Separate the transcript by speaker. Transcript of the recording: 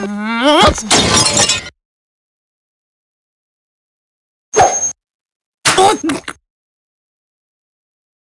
Speaker 1: おっ